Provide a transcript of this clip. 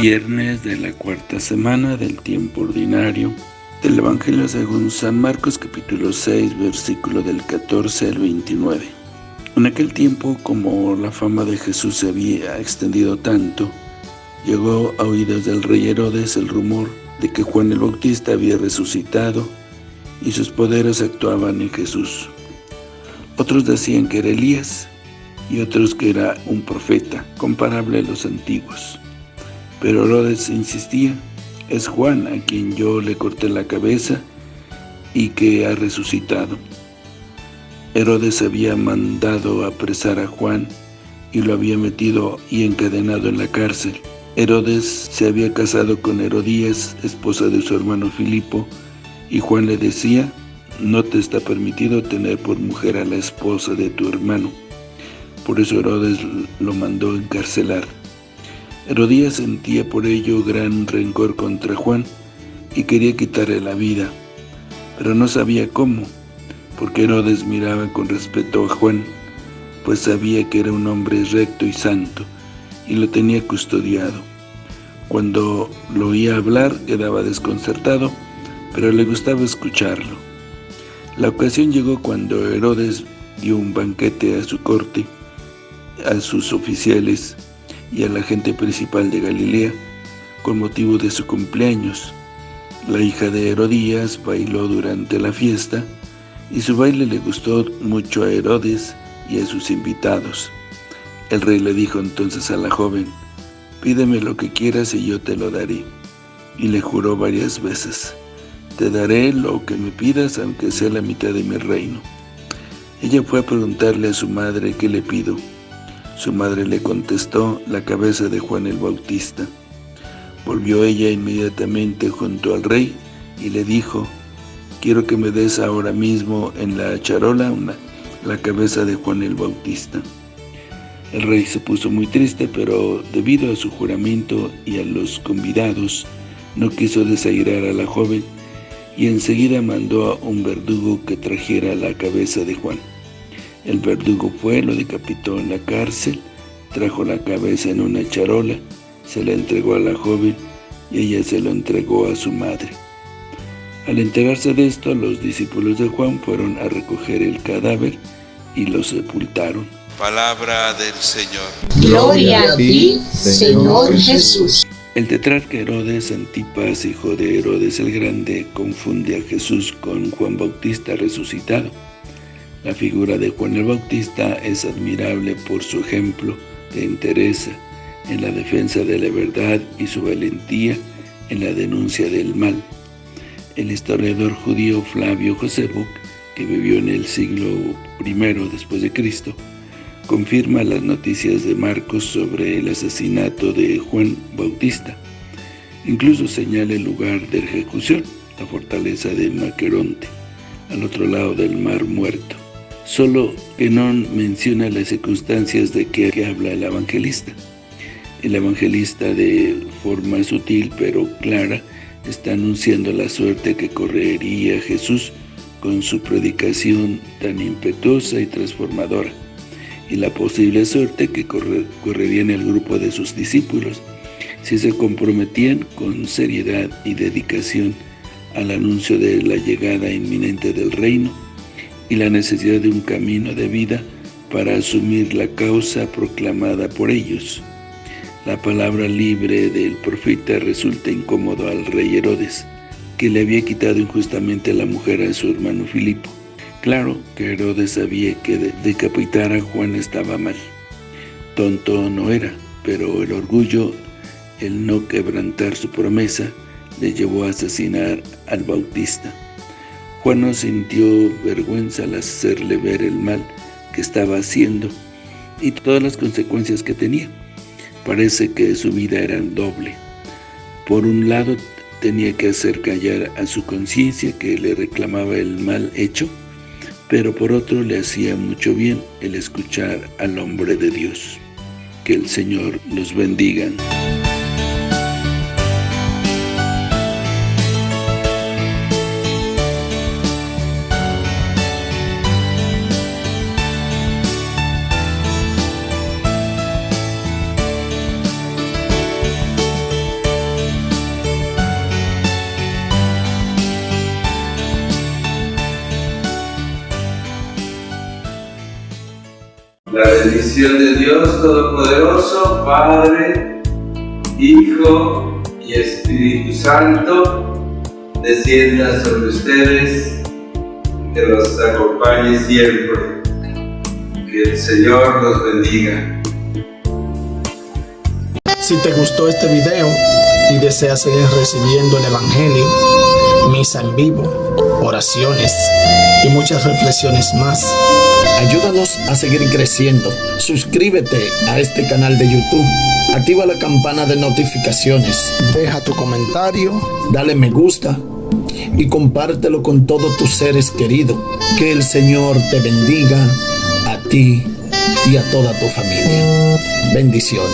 Viernes de la cuarta semana del tiempo ordinario del Evangelio según San Marcos capítulo 6 versículo del 14 al 29. En aquel tiempo, como la fama de Jesús se había extendido tanto, llegó a oídos del rey Herodes el rumor de que Juan el Bautista había resucitado y sus poderes actuaban en Jesús. Otros decían que era Elías y otros que era un profeta, comparable a los antiguos. Pero Herodes insistía, es Juan a quien yo le corté la cabeza y que ha resucitado. Herodes había mandado apresar a Juan y lo había metido y encadenado en la cárcel. Herodes se había casado con Herodías, esposa de su hermano Filipo, y Juan le decía, no te está permitido tener por mujer a la esposa de tu hermano. Por eso Herodes lo mandó encarcelar. Herodías sentía por ello gran rencor contra Juan y quería quitarle la vida, pero no sabía cómo, porque Herodes miraba con respeto a Juan, pues sabía que era un hombre recto y santo, y lo tenía custodiado. Cuando lo oía hablar quedaba desconcertado, pero le gustaba escucharlo. La ocasión llegó cuando Herodes dio un banquete a su corte, a sus oficiales, y a la gente principal de Galilea con motivo de su cumpleaños. La hija de Herodías bailó durante la fiesta y su baile le gustó mucho a Herodes y a sus invitados. El rey le dijo entonces a la joven, pídeme lo que quieras y yo te lo daré. Y le juró varias veces, te daré lo que me pidas aunque sea la mitad de mi reino. Ella fue a preguntarle a su madre qué le pido. Su madre le contestó, la cabeza de Juan el Bautista. Volvió ella inmediatamente junto al rey y le dijo, quiero que me des ahora mismo en la charola una, la cabeza de Juan el Bautista. El rey se puso muy triste, pero debido a su juramento y a los convidados, no quiso desairar a la joven y enseguida mandó a un verdugo que trajera la cabeza de Juan. El verdugo fue, lo decapitó en la cárcel, trajo la cabeza en una charola, se la entregó a la joven y ella se lo entregó a su madre. Al enterarse de esto, los discípulos de Juan fueron a recoger el cadáver y lo sepultaron. Palabra del Señor. Gloria a ti, Señor Jesús. El tetrarca Herodes Antipas, hijo de Herodes el Grande, confunde a Jesús con Juan Bautista resucitado. La figura de Juan el Bautista es admirable por su ejemplo de entereza en la defensa de la verdad y su valentía en la denuncia del mal. El historiador judío Flavio Josebuk, que vivió en el siglo I después de Cristo, confirma las noticias de Marcos sobre el asesinato de Juan Bautista. Incluso señala el lugar de ejecución, la fortaleza de Maqueronte, al otro lado del Mar Muerto solo que no menciona las circunstancias de que habla el evangelista. El evangelista de forma sutil pero clara está anunciando la suerte que correría Jesús con su predicación tan impetuosa y transformadora, y la posible suerte que correría en el grupo de sus discípulos si se comprometían con seriedad y dedicación al anuncio de la llegada inminente del reino y la necesidad de un camino de vida para asumir la causa proclamada por ellos. La palabra libre del profeta resulta incómodo al rey Herodes, que le había quitado injustamente a la mujer a su hermano Filipo. Claro que Herodes sabía que decapitar a Juan estaba mal. Tonto no era, pero el orgullo, el no quebrantar su promesa, le llevó a asesinar al Bautista. Juan no sintió vergüenza al hacerle ver el mal que estaba haciendo y todas las consecuencias que tenía. Parece que su vida era doble. Por un lado, tenía que hacer callar a su conciencia que le reclamaba el mal hecho, pero por otro le hacía mucho bien el escuchar al hombre de Dios. Que el Señor los bendiga. La bendición de Dios Todopoderoso, Padre, Hijo y Espíritu Santo, descienda sobre ustedes, que los acompañe siempre. Que el Señor los bendiga. Si te gustó este video y deseas seguir recibiendo el Evangelio, misa en vivo, oraciones y muchas reflexiones más, ayúdanos a seguir creciendo. Suscríbete a este canal de YouTube, activa la campana de notificaciones, deja tu comentario, dale me gusta y compártelo con todos tus seres queridos. Que el Señor te bendiga a ti y a toda tu familia. Bendiciones.